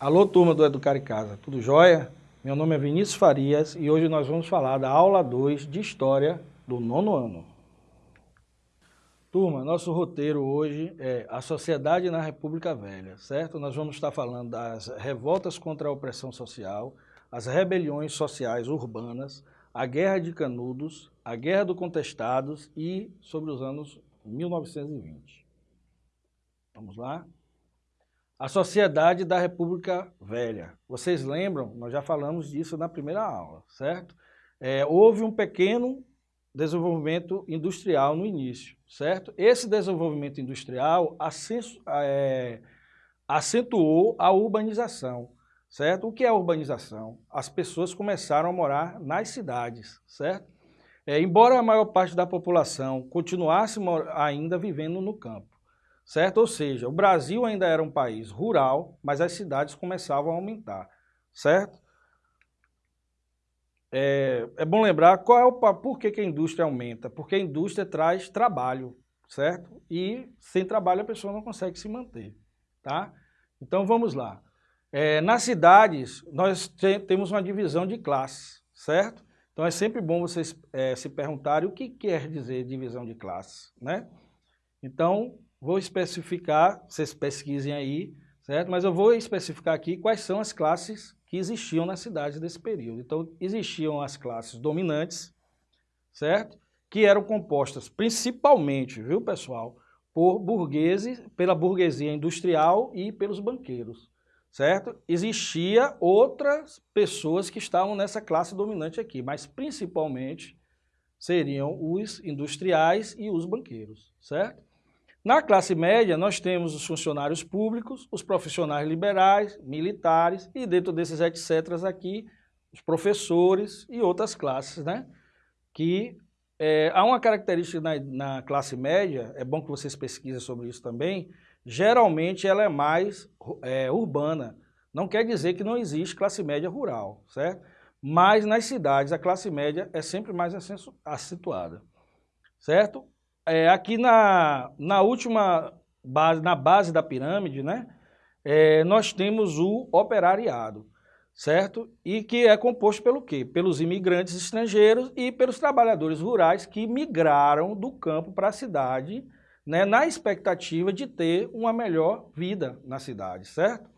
Alô, turma do Educar em Casa, tudo jóia? Meu nome é Vinícius Farias e hoje nós vamos falar da aula 2 de História do nono ano. Turma, nosso roteiro hoje é a sociedade na República Velha, certo? Nós vamos estar falando das revoltas contra a opressão social, as rebeliões sociais urbanas, a Guerra de Canudos, a Guerra do Contestados e sobre os anos 1920. Vamos lá? A Sociedade da República Velha. Vocês lembram? Nós já falamos disso na primeira aula, certo? É, houve um pequeno desenvolvimento industrial no início, certo? Esse desenvolvimento industrial é, acentuou a urbanização, certo? O que é a urbanização? As pessoas começaram a morar nas cidades, certo? É, embora a maior parte da população continuasse ainda vivendo no campo certo? Ou seja, o Brasil ainda era um país rural, mas as cidades começavam a aumentar, certo? É, é bom lembrar qual é o por que, que a indústria aumenta, porque a indústria traz trabalho, certo? E sem trabalho a pessoa não consegue se manter, tá? Então vamos lá. É, nas cidades, nós te, temos uma divisão de classes, certo? Então é sempre bom vocês é, se perguntarem o que quer dizer divisão de classes, né? Então, Vou especificar, vocês pesquisem aí, certo? Mas eu vou especificar aqui quais são as classes que existiam nas cidades desse período. Então, existiam as classes dominantes, certo? Que eram compostas principalmente, viu pessoal, por burgueses, pela burguesia industrial e pelos banqueiros, certo? Existia outras pessoas que estavam nessa classe dominante aqui, mas principalmente seriam os industriais e os banqueiros, certo? Na classe média, nós temos os funcionários públicos, os profissionais liberais, militares e dentro desses etc. aqui, os professores e outras classes, né? Que é, há uma característica na, na, classe média, é bom que vocês pesquisem sobre isso também, geralmente ela é mais é, urbana. Não quer dizer que não existe classe média rural, certo? Mas nas cidades a classe média é sempre mais acentuada, certo? É, aqui na, na última base, na base da pirâmide, né, é, nós temos o operariado, certo? E que é composto pelo quê? Pelos imigrantes estrangeiros e pelos trabalhadores rurais que migraram do campo para a cidade, né, na expectativa de ter uma melhor vida na cidade, certo?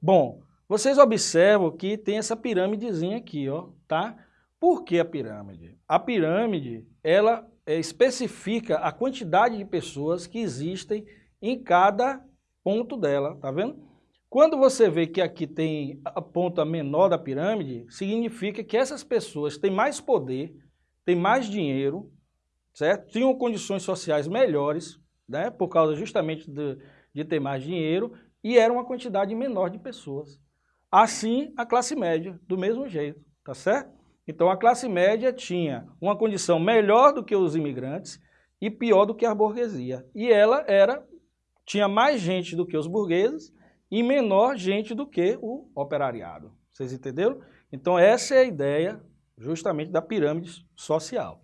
Bom, vocês observam que tem essa pirâmidezinha aqui, ó, tá? Por que a pirâmide? A pirâmide, ela especifica a quantidade de pessoas que existem em cada ponto dela, tá vendo? Quando você vê que aqui tem a ponta menor da pirâmide, significa que essas pessoas têm mais poder, têm mais dinheiro, certo? Tinham condições sociais melhores, né? Por causa justamente de, de ter mais dinheiro, e era uma quantidade menor de pessoas. Assim, a classe média, do mesmo jeito, tá certo? Então a classe média tinha uma condição melhor do que os imigrantes e pior do que a burguesia. E ela era tinha mais gente do que os burgueses e menor gente do que o operariado. Vocês entenderam? Então essa é a ideia justamente da pirâmide social,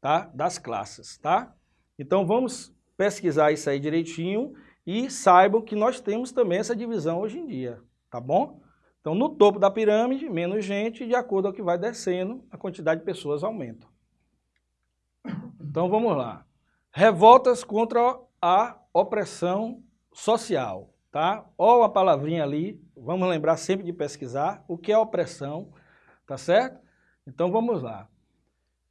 tá? Das classes, tá? Então vamos pesquisar isso aí direitinho e saibam que nós temos também essa divisão hoje em dia, tá bom? Então, no topo da pirâmide, menos gente, de acordo com o que vai descendo, a quantidade de pessoas aumenta. Então, vamos lá. Revoltas contra a opressão social, tá? Olha a palavrinha ali, vamos lembrar sempre de pesquisar o que é opressão, tá certo? Então, vamos lá.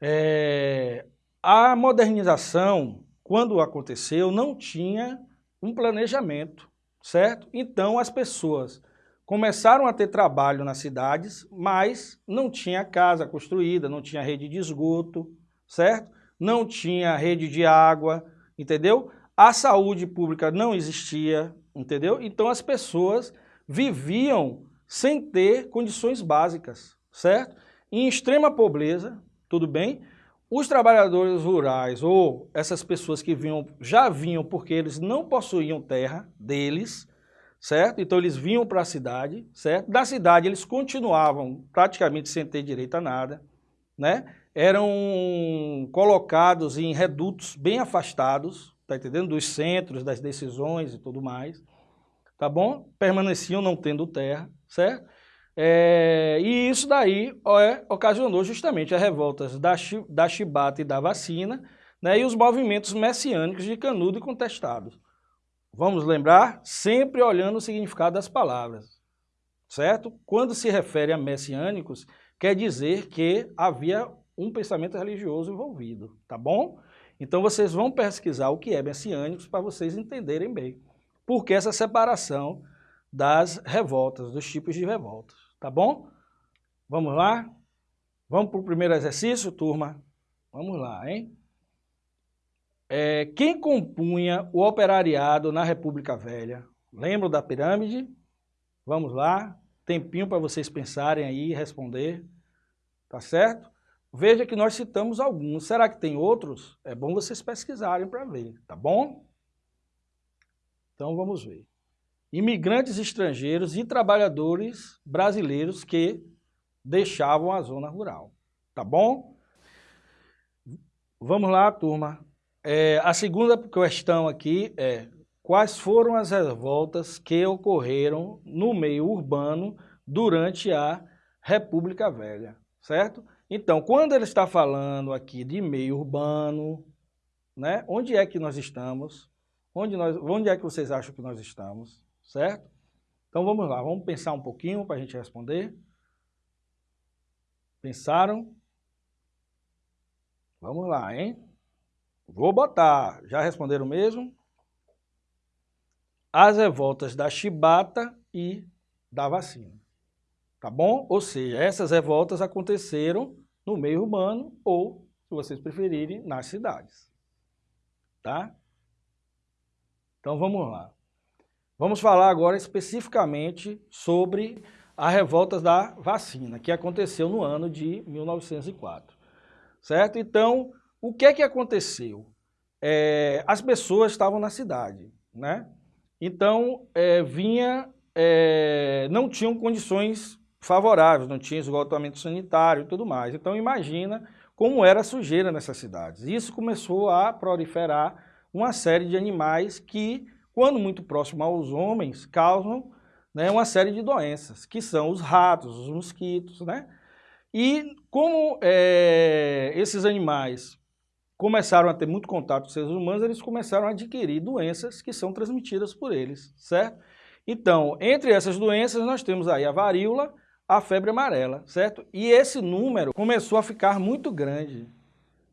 É, a modernização, quando aconteceu, não tinha um planejamento, certo? Então, as pessoas começaram a ter trabalho nas cidades, mas não tinha casa construída, não tinha rede de esgoto, certo? Não tinha rede de água, entendeu? A saúde pública não existia, entendeu? Então as pessoas viviam sem ter condições básicas, certo? Em extrema pobreza, tudo bem? Os trabalhadores rurais ou essas pessoas que vinham, já vinham porque eles não possuíam terra deles, certo? Então eles vinham para a cidade, certo? Da cidade eles continuavam praticamente sem ter direito a nada, né? Eram colocados em redutos bem afastados, tá entendendo? Dos centros, das decisões e tudo mais, tá bom? Permaneciam não tendo terra, certo? É, e isso daí é, ocasionou justamente as revoltas da, da chibata e da vacina, né, e os movimentos messiânicos de Canudo e contestados. Vamos lembrar, sempre olhando o significado das palavras, certo? Quando se refere a messiânicos, quer dizer que havia um pensamento religioso envolvido, tá bom? Então vocês vão pesquisar o que é messiânicos para vocês entenderem bem. Por que essa separação das revoltas, dos tipos de revoltas, tá bom? Vamos lá? Vamos para o primeiro exercício, turma? Vamos lá, hein? É, quem compunha o operariado na República Velha? Lembram da pirâmide? Vamos lá, tempinho para vocês pensarem aí e responder, tá certo? Veja que nós citamos alguns, será que tem outros? É bom vocês pesquisarem para ver, tá bom? Então vamos ver. Imigrantes estrangeiros e trabalhadores brasileiros que deixavam a zona rural, tá bom? Vamos lá, turma. É, a segunda questão aqui é quais foram as revoltas que ocorreram no meio urbano durante a República Velha, certo? Então, quando ele está falando aqui de meio urbano, né, onde é que nós estamos? Onde, nós, onde é que vocês acham que nós estamos, certo? Então vamos lá, vamos pensar um pouquinho para a gente responder. Pensaram? Vamos lá, hein? Vou botar, já responderam mesmo? As revoltas da chibata e da vacina. Tá bom? Ou seja, essas revoltas aconteceram no meio urbano ou, se vocês preferirem, nas cidades. Tá? Então vamos lá. Vamos falar agora especificamente sobre a revolta da vacina, que aconteceu no ano de 1904. Certo? Então, o que é que aconteceu? É, as pessoas estavam na cidade, né? Então, é, vinha, é, não tinham condições favoráveis, não tinha esgotamento sanitário e tudo mais. Então, imagina como era a sujeira nessas cidades. Isso começou a proliferar uma série de animais que, quando muito próximo aos homens, causam né, uma série de doenças, que são os ratos, os mosquitos, né? E como é, esses animais começaram a ter muito contato com seres humanos, eles começaram a adquirir doenças que são transmitidas por eles, certo? Então, entre essas doenças, nós temos aí a varíola, a febre amarela, certo? E esse número começou a ficar muito grande.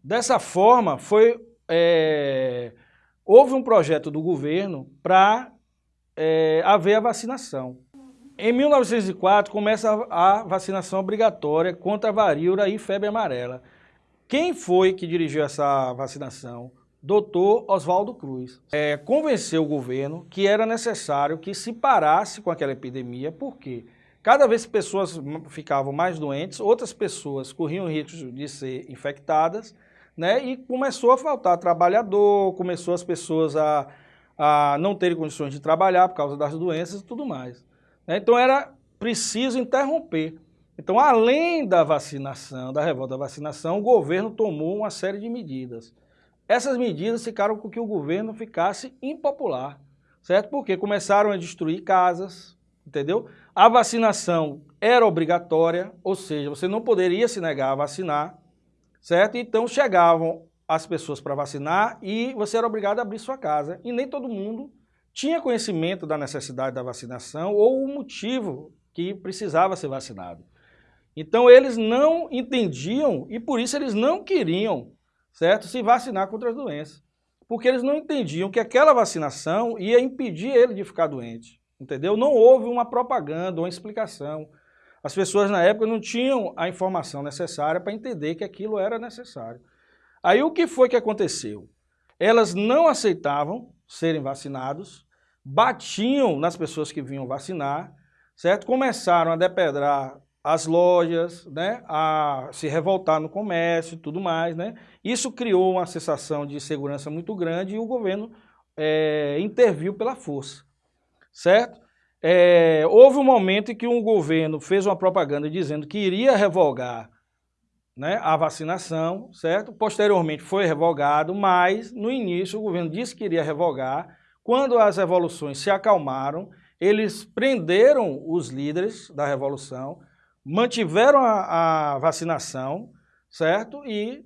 Dessa forma, foi, é, houve um projeto do governo para é, haver a vacinação. Em 1904, começa a vacinação obrigatória contra a varíola e febre amarela. Quem foi que dirigiu essa vacinação? Doutor Oswaldo Cruz. É, convenceu o governo que era necessário que se parasse com aquela epidemia, porque cada vez que pessoas ficavam mais doentes, outras pessoas corriam risco de ser infectadas, né? E começou a faltar trabalhador, começou as pessoas a, a não terem condições de trabalhar por causa das doenças e tudo mais. Né? Então era preciso interromper então, além da vacinação, da revolta da vacinação, o governo tomou uma série de medidas. Essas medidas ficaram com que o governo ficasse impopular, certo? Porque começaram a destruir casas, entendeu? A vacinação era obrigatória, ou seja, você não poderia se negar a vacinar, certo? Então chegavam as pessoas para vacinar e você era obrigado a abrir sua casa. E nem todo mundo tinha conhecimento da necessidade da vacinação ou o motivo que precisava ser vacinado. Então eles não entendiam e por isso eles não queriam, certo, se vacinar contra as doenças. Porque eles não entendiam que aquela vacinação ia impedir ele de ficar doente, entendeu? Não houve uma propaganda, uma explicação. As pessoas na época não tinham a informação necessária para entender que aquilo era necessário. Aí o que foi que aconteceu? Elas não aceitavam serem vacinados, batiam nas pessoas que vinham vacinar, certo? Começaram a depedrar as lojas, né, a se revoltar no comércio e tudo mais. Né? Isso criou uma sensação de segurança muito grande e o governo é, interviu pela força, certo? É, houve um momento em que um governo fez uma propaganda dizendo que iria revogar né, a vacinação, certo? Posteriormente foi revogado, mas no início o governo disse que iria revogar. Quando as revoluções se acalmaram, eles prenderam os líderes da revolução, mantiveram a, a vacinação, certo? E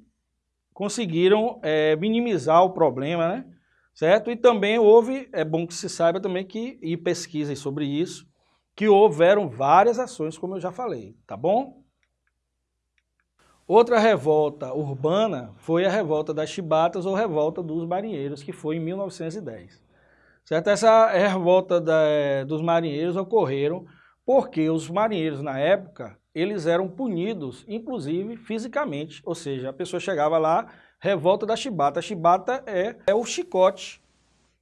conseguiram é, minimizar o problema, né? Certo? E também houve, é bom que se saiba também que, e pesquisem sobre isso, que houveram várias ações, como eu já falei, tá bom? Outra revolta urbana foi a revolta das chibatas ou revolta dos marinheiros, que foi em 1910. Certo? Essa revolta da, dos marinheiros ocorreram porque os marinheiros na época, eles eram punidos, inclusive fisicamente, ou seja, a pessoa chegava lá, revolta da chibata. A chibata é, é o chicote,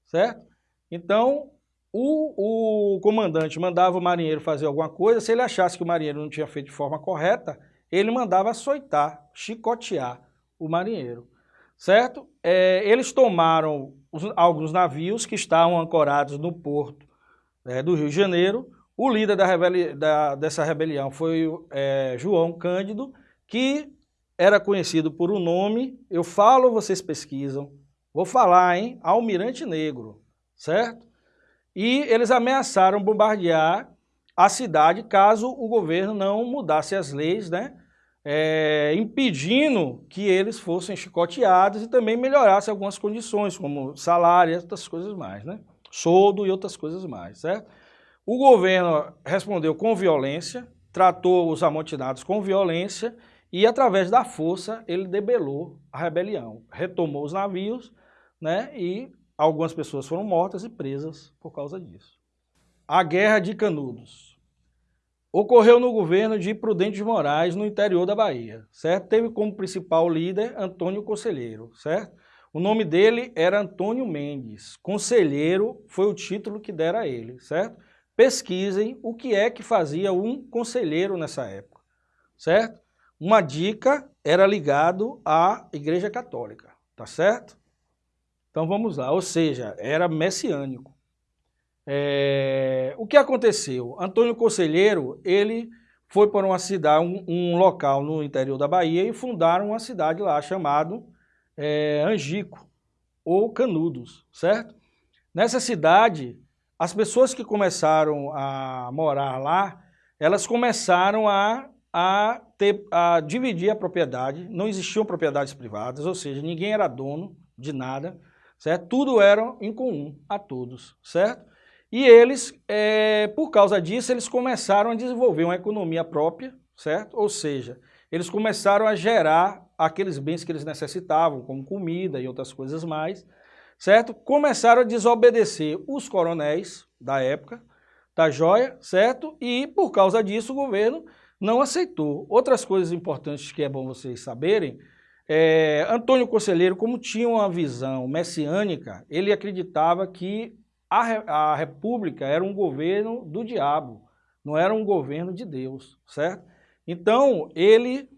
certo? Então, o, o comandante mandava o marinheiro fazer alguma coisa, se ele achasse que o marinheiro não tinha feito de forma correta, ele mandava açoitar, chicotear o marinheiro, certo? É, eles tomaram os, alguns navios que estavam ancorados no porto é, do Rio de Janeiro. O líder da rebeli da, dessa rebelião foi é, João Cândido, que era conhecido por um nome, eu falo, vocês pesquisam, vou falar, hein? Almirante Negro, certo? E eles ameaçaram bombardear a cidade caso o governo não mudasse as leis, né? é, impedindo que eles fossem chicoteados e também melhorasse algumas condições, como salário e outras coisas mais, né? Soldo e outras coisas mais, certo? O governo respondeu com violência, tratou os amotinados com violência e, através da força, ele debelou a rebelião, retomou os navios, né? E algumas pessoas foram mortas e presas por causa disso. A Guerra de Canudos ocorreu no governo de Prudente de Moraes, no interior da Bahia, certo? Teve como principal líder Antônio Conselheiro, certo? O nome dele era Antônio Mendes. Conselheiro foi o título que dera a ele, certo? Pesquisem o que é que fazia um conselheiro nessa época, certo? Uma dica era ligado à Igreja Católica, tá certo? Então vamos lá, ou seja, era messiânico. É, o que aconteceu? Antônio Conselheiro, ele foi para uma cidade, um, um, local no interior da Bahia e fundaram uma cidade lá chamado é, Angico, ou Canudos, certo? Nessa cidade, as pessoas que começaram a morar lá, elas começaram a, a, ter, a dividir a propriedade, não existiam propriedades privadas, ou seja, ninguém era dono de nada, certo? Tudo era em comum a todos, certo? E eles, é, por causa disso, eles começaram a desenvolver uma economia própria, certo? Ou seja, eles começaram a gerar aqueles bens que eles necessitavam, como comida e outras coisas mais, certo? Começaram a desobedecer os coronéis da época, da joia, certo? E por causa disso o governo não aceitou. Outras coisas importantes que é bom vocês saberem, é, Antônio Conselheiro, como tinha uma visão messiânica, ele acreditava que a, a república era um governo do diabo, não era um governo de Deus, certo? Então, ele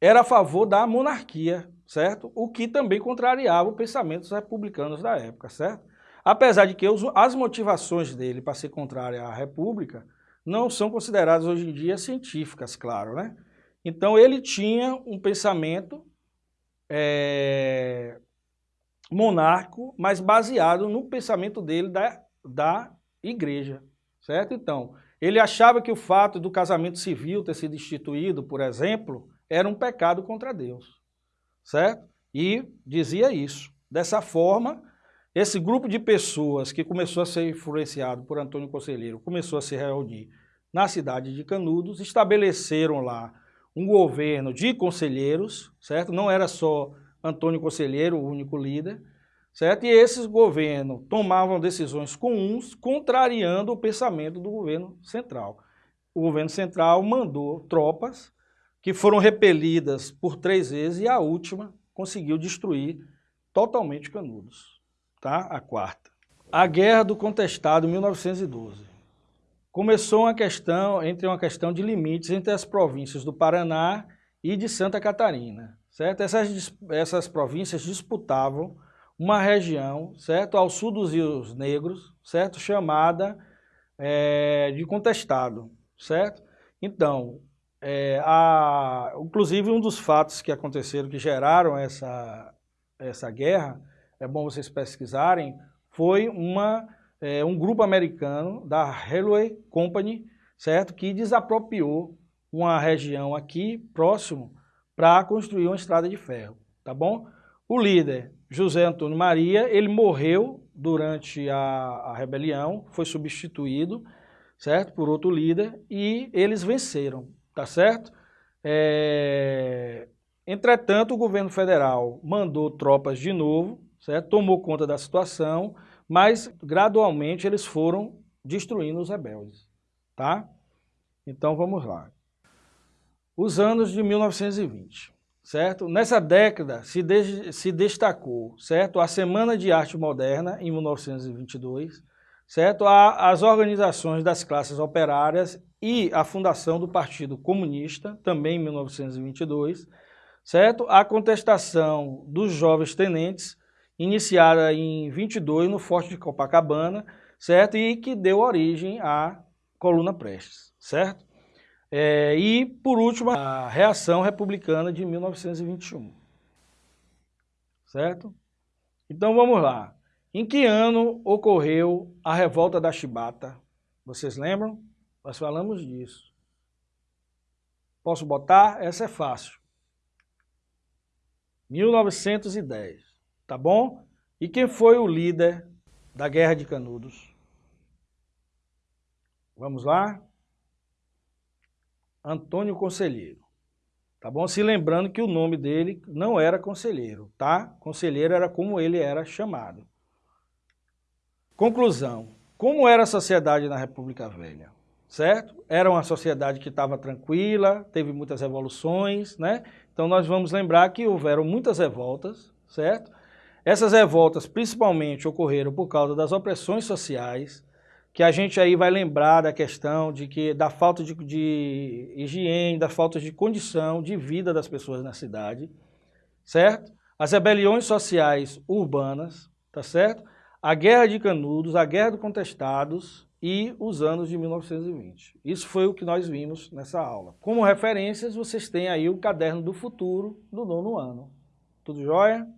era a favor da monarquia, certo? O que também contrariava o pensamento dos republicanos da época, certo? Apesar de que as motivações dele para ser contrário à república não são consideradas hoje em dia científicas, claro, né? Então ele tinha um pensamento é, monarco, mas baseado no pensamento dele da, da igreja, certo? Então, ele achava que o fato do casamento civil ter sido instituído, por exemplo, era um pecado contra Deus, certo? E dizia isso. Dessa forma, esse grupo de pessoas que começou a ser influenciado por Antônio Conselheiro, começou a se reunir na cidade de Canudos, estabeleceram lá um governo de conselheiros, certo? Não era só Antônio Conselheiro, o único líder, certo? E esses governos tomavam decisões comuns, contrariando o pensamento do governo central. O governo central mandou tropas que foram repelidas por três vezes e a última conseguiu destruir totalmente Canudos, tá? A quarta. A Guerra do Contestado, 1912. Começou uma questão entre uma questão de limites entre as províncias do Paraná e de Santa Catarina certo? Essas, essas províncias disputavam uma região, certo? Ao sul dos rios negros, certo? Chamada é, de contestado, certo? Então, é, a, inclusive um dos fatos que aconteceram, que geraram essa, essa guerra, é bom vocês pesquisarem, foi uma é, um grupo americano da Railway Company, certo? Que desapropriou uma região aqui próximo para construir uma estrada de ferro, tá bom? O líder, José Antônio Maria, ele morreu durante a, a rebelião, foi substituído, certo? Por outro líder e eles venceram, tá certo? É... Entretanto, o governo federal mandou tropas de novo, certo? tomou conta da situação, mas gradualmente eles foram destruindo os rebeldes. Tá? Então vamos lá. Os anos de 1920, certo? Nessa década se, de, se destacou, certo? A Semana de Arte Moderna, em 1922, certo? As organizações das classes operárias e a fundação do Partido Comunista, também em 1922, certo? A contestação dos jovens tenentes, iniciada em 22 no Forte de Copacabana, certo? E que deu origem à Coluna Prestes, certo? É, e, por último, a reação republicana de 1921, certo? Então, vamos lá. Em que ano ocorreu a revolta da Chibata? Vocês lembram? Nós falamos disso. Posso botar? Essa é fácil. 1910, tá bom? E quem foi o líder da Guerra de Canudos? Vamos lá? Antônio Conselheiro. Tá bom? Se lembrando que o nome dele não era Conselheiro, tá? Conselheiro era como ele era chamado. Conclusão. Como era a sociedade na República Velha? Certo? Era uma sociedade que estava tranquila, teve muitas revoluções, né? Então nós vamos lembrar que houveram muitas revoltas, certo? Essas revoltas principalmente ocorreram por causa das opressões sociais, que a gente aí vai lembrar da questão de que da falta de, de higiene, da falta de condição de vida das pessoas na cidade, certo? As rebeliões sociais urbanas, tá certo? A Guerra de Canudos, a Guerra dos Contestados, e os anos de 1920. Isso foi o que nós vimos nessa aula. Como referências, vocês têm aí o Caderno do Futuro do nono ano. Tudo jóia?